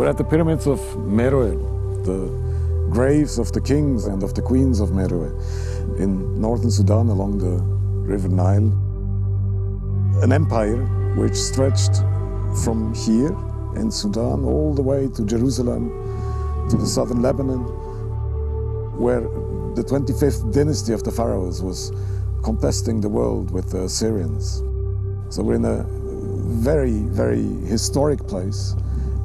We're at the pyramids of Meroe, the graves of the kings and of the queens of Meroe in northern Sudan along the River Nile. An empire which stretched from here in Sudan all the way to Jerusalem, to the southern Lebanon, where the 25th dynasty of the pharaohs was contesting the world with the Assyrians. So we're in a very, very historic place,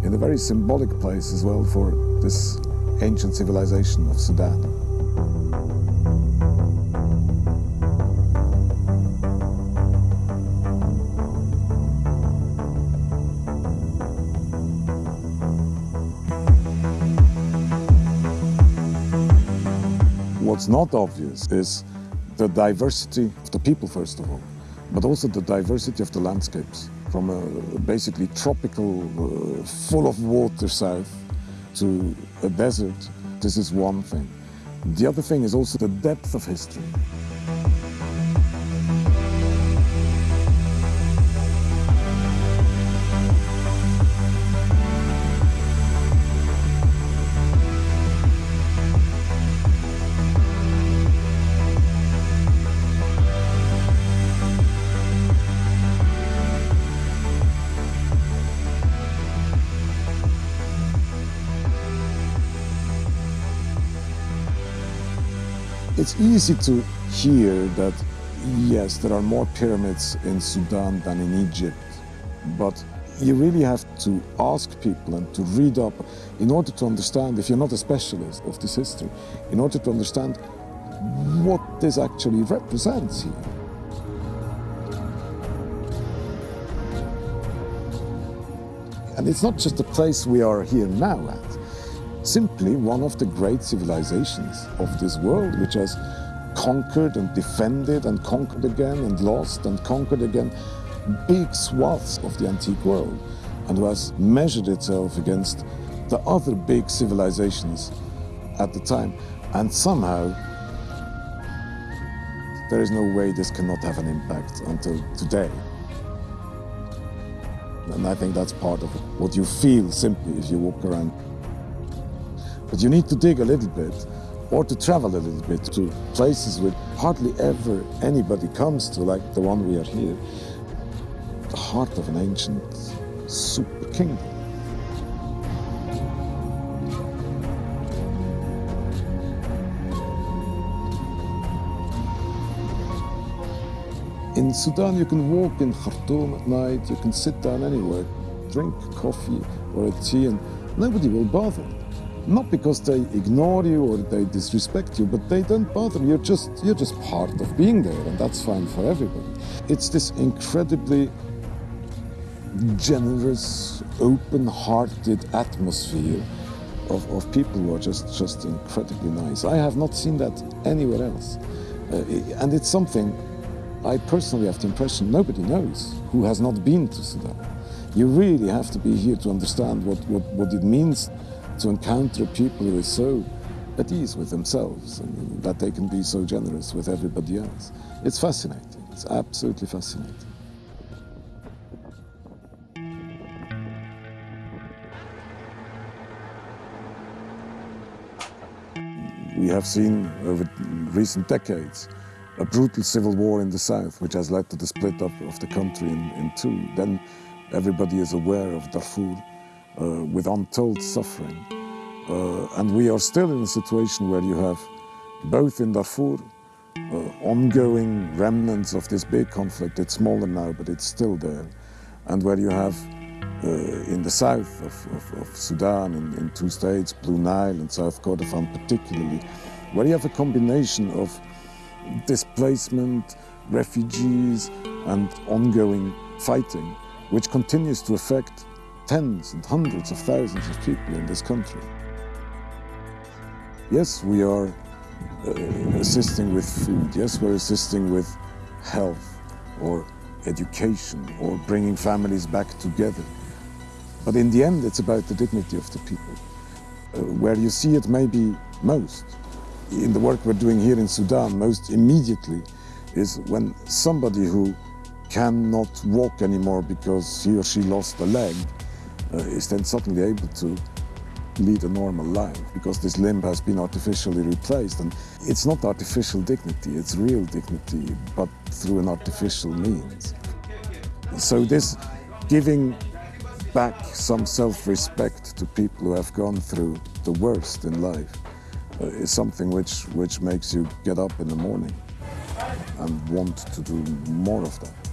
in a very symbolic place as well for this ancient civilization of Sudan. What's not obvious is the diversity of the people, first of all, but also the diversity of the landscapes from a basically tropical, uh, full of water south to a desert. This is one thing. The other thing is also the depth of history. It's easy to hear that, yes, there are more pyramids in Sudan than in Egypt, but you really have to ask people and to read up in order to understand, if you're not a specialist of this history, in order to understand what this actually represents here. And it's not just the place we are here now at simply one of the great civilizations of this world, which has conquered and defended and conquered again and lost and conquered again big swaths of the antique world and who has measured itself against the other big civilizations at the time. And somehow, there is no way this cannot have an impact until today. And I think that's part of what you feel simply if you walk around. But you need to dig a little bit or to travel a little bit to places where hardly ever anybody comes to, like the one we are here. The heart of an ancient super kingdom. In Sudan, you can walk in Khartoum at night, you can sit down anywhere, drink coffee or a tea, and nobody will bother. Not because they ignore you or they disrespect you, but they don't bother. You're just, you're just part of being there, and that's fine for everybody. It's this incredibly generous, open-hearted atmosphere of, of people who are just, just incredibly nice. I have not seen that anywhere else. Uh, and it's something I personally have the impression nobody knows who has not been to Sudan. You really have to be here to understand what, what, what it means to encounter people who are so at ease with themselves and that they can be so generous with everybody else. It's fascinating. It's absolutely fascinating. We have seen over recent decades a brutal civil war in the south, which has led to the split up of the country in, in two. Then everybody is aware of Darfur with untold suffering. Uh, and we are still in a situation where you have, both in Darfur, uh, ongoing remnants of this big conflict. It's smaller now, but it's still there. And where you have uh, in the south of, of, of Sudan, in, in, two states, Blue Nile and South Kordofan particularly, where you have a combination of displacement, refugees, and ongoing fighting, which continues to affect tens and hundreds of thousands of people in this country. Yes, we are uh, assisting with food. Yes, we're assisting with health or education or bringing families back together. But in the end, it's about the dignity of the people. Uh, where you see it maybe most, in the work we're doing here in Sudan, most immediately, is when somebody who cannot walk anymore because he or she lost a leg is then suddenly able to lead a normal life because this limb has been artificially replaced. And it's not artificial dignity, it's real dignity, but through an artificial means. So this giving back some self-respect to people who have gone through the worst in life uh, is something which, which makes you get up in the morning and want to do more of that.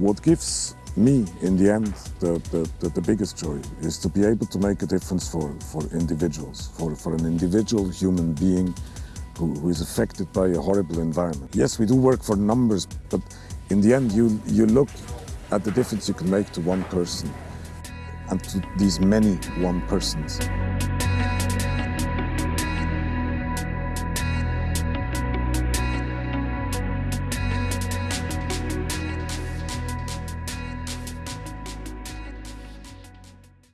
What gives me, in the end, the, the, the, the, biggest joy is to be able to make a difference for, for individuals, for, for an individual human being who, who is affected by a horrible environment. Yes, we do work for numbers, but in the end, you, you look at the difference you can make to one person and to these many one persons.